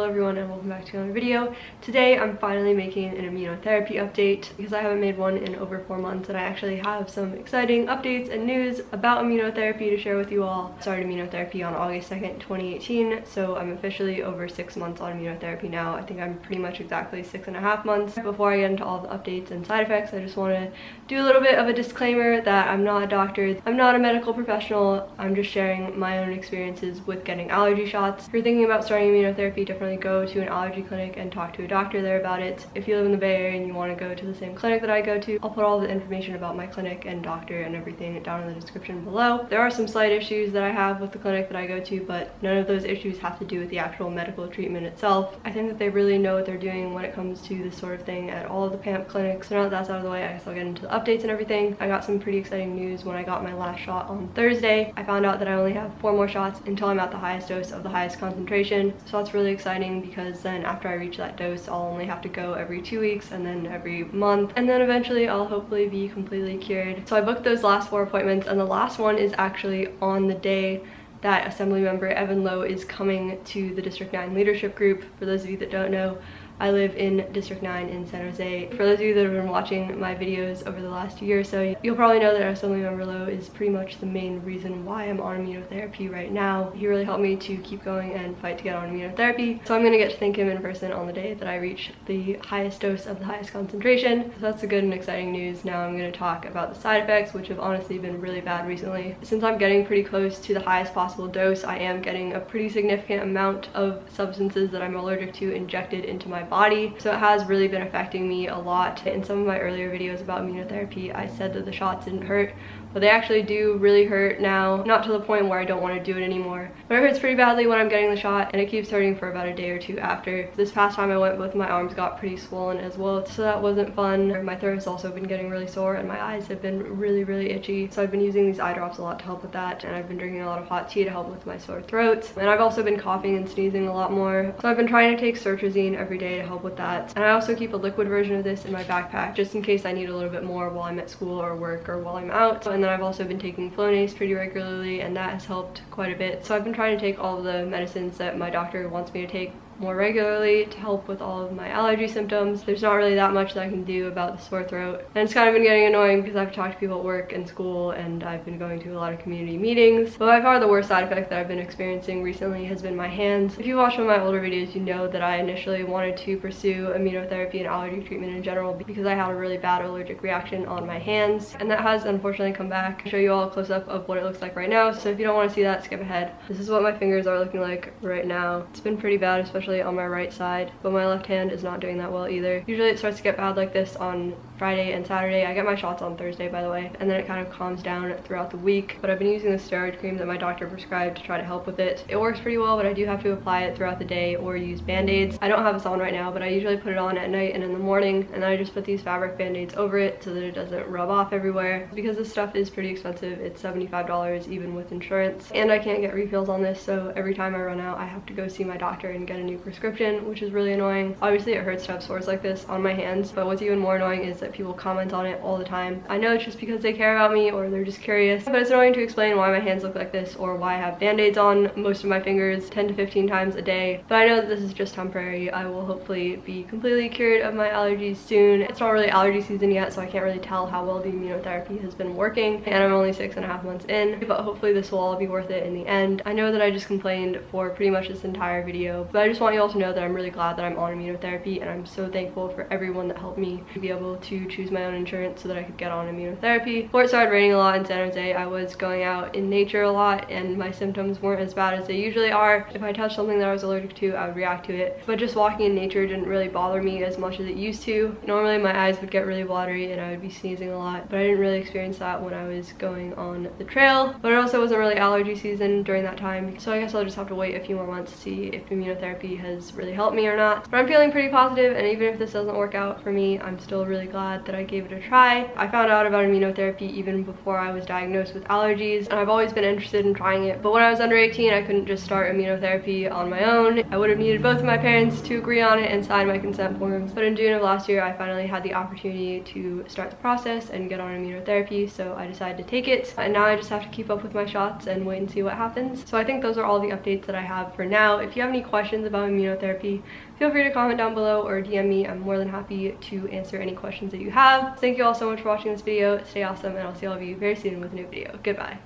hello everyone and welcome back to another video. Today I'm finally making an immunotherapy update because I haven't made one in over four months and I actually have some exciting updates and news about immunotherapy to share with you all. I started immunotherapy on August 2nd, 2018, so I'm officially over six months on immunotherapy now. I think I'm pretty much exactly six and a half months. Before I get into all the updates and side effects, I just want to do a little bit of a disclaimer that I'm not a doctor, I'm not a medical professional, I'm just sharing my own experiences with getting allergy shots. If you're thinking about starting immunotherapy, definitely go to an allergy clinic and talk to a doctor there about it. If you live in the Bay Area and you want to go to the same clinic that I go to, I'll put all the information about my clinic and doctor and everything down in the description below. There are some slight issues that I have with the clinic that I go to, but none of those issues have to do with the actual medical treatment itself. I think that they really know what they're doing when it comes to this sort of thing at all of the PAMF clinics. So now that that's out of the way, I guess I'll get into the updates and everything. I got some pretty exciting news when I got my last shot on Thursday. I found out that I only have four more shots until I'm at the highest dose of the highest concentration. So that's really exciting because then after I reach that dose, I'll only have to go every two weeks and then every month. And then eventually I'll hopefully be completely cured. So I booked those last four appointments and the last one is actually on the day that Assembly member Evan Low is coming to the District 9 leadership group. For those of you that don't know, I live in District 9 in San Jose. For those of you that have been watching my videos over the last year or so, you'll probably know that Assemblymember Low is pretty much the main reason why I'm on immunotherapy right now. He really helped me to keep going and fight to get on immunotherapy. So I'm gonna get to thank him in person on the day that I reach the highest dose of the highest concentration. So that's the good and exciting news. Now I'm gonna talk about the side effects, which have honestly been really bad recently. Since I'm getting pretty close to the highest possible dose, I am getting a pretty significant amount of substances that I'm allergic to injected into my body. So it has really been affecting me a lot. In some of my earlier videos about immunotherapy, I said that the shots didn't hurt, but they actually do really hurt now. Not to the point where I don't want to do it anymore, but it hurts pretty badly when I'm getting the shot and it keeps hurting for about a day or two after. This past time I went, both my arms got pretty swollen as well, so that wasn't fun. My throat has also been getting really sore and my eyes have been really, really itchy. So I've been using these eye drops a lot to help with that and I've been drinking a lot of hot tea to help with my sore throat. And I've also been coughing and sneezing a lot more. So I've been trying to take cetirizine every day to help with that. And I also keep a liquid version of this in my backpack just in case I need a little bit more while I'm at school or work or while I'm out. And then I've also been taking Flonase pretty regularly and that has helped quite a bit. So I've been trying to take all the medicines that my doctor wants me to take more regularly to help with all of my allergy symptoms. There's not really that much that I can do about the sore throat. And it's kind of been getting annoying because I've talked to people at work and school and I've been going to a lot of community meetings. But by far the worst side effect that I've been experiencing recently has been my hands. If you watch one of my older videos, you know that I initially wanted to pursue immunotherapy and allergy treatment in general because I had a really bad allergic reaction on my hands. And that has unfortunately come back. I'll show you all a close up of what it looks like right now. So if you don't want to see that, skip ahead. This is what my fingers are looking like right now. It's been pretty bad, especially on my right side, but my left hand is not doing that well either. Usually it starts to get bad like this on Friday and Saturday. I get my shots on Thursday, by the way, and then it kind of calms down throughout the week. But I've been using the steroid cream that my doctor prescribed to try to help with it. It works pretty well, but I do have to apply it throughout the day or use band-aids. I don't have this on right now, but I usually put it on at night and in the morning, and then I just put these fabric band-aids over it so that it doesn't rub off everywhere. Because this stuff is pretty expensive, it's $75 even with insurance, and I can't get refills on this, so every time I run out, I have to go see my doctor and get a new prescription, which is really annoying. Obviously, it hurts to have sores like this on my hands, but what's even more annoying is that that people comment on it all the time. I know it's just because they care about me or they're just curious, but it's annoying to explain why my hands look like this or why I have band-aids on most of my fingers 10 to 15 times a day. But I know that this is just temporary. I will hopefully be completely cured of my allergies soon. It's not really allergy season yet, so I can't really tell how well the immunotherapy has been working. And I'm only six and a half months in, but hopefully this will all be worth it in the end. I know that I just complained for pretty much this entire video, but I just want you all to know that I'm really glad that I'm on immunotherapy and I'm so thankful for everyone that helped me to be able to choose my own insurance so that I could get on immunotherapy. Before it started raining a lot in San Jose, I was going out in nature a lot and my symptoms weren't as bad as they usually are. If I touched something that I was allergic to, I would react to it. But just walking in nature didn't really bother me as much as it used to. Normally my eyes would get really watery and I would be sneezing a lot, but I didn't really experience that when I was going on the trail. But it also wasn't really allergy season during that time, so I guess I'll just have to wait a few more months to see if immunotherapy has really helped me or not. But I'm feeling pretty positive and even if this doesn't work out for me, I'm still really glad glad that I gave it a try. I found out about immunotherapy even before I was diagnosed with allergies and I've always been interested in trying it. But when I was under 18, I couldn't just start immunotherapy on my own. I would have needed both of my parents to agree on it and sign my consent forms. But in June of last year, I finally had the opportunity to start the process and get on immunotherapy. So I decided to take it. And now I just have to keep up with my shots and wait and see what happens. So I think those are all the updates that I have for now. If you have any questions about immunotherapy, feel free to comment down below or DM me. I'm more than happy to answer any questions that you have. Thank you all so much for watching this video. Stay awesome and I'll see all of you very soon with a new video. Goodbye.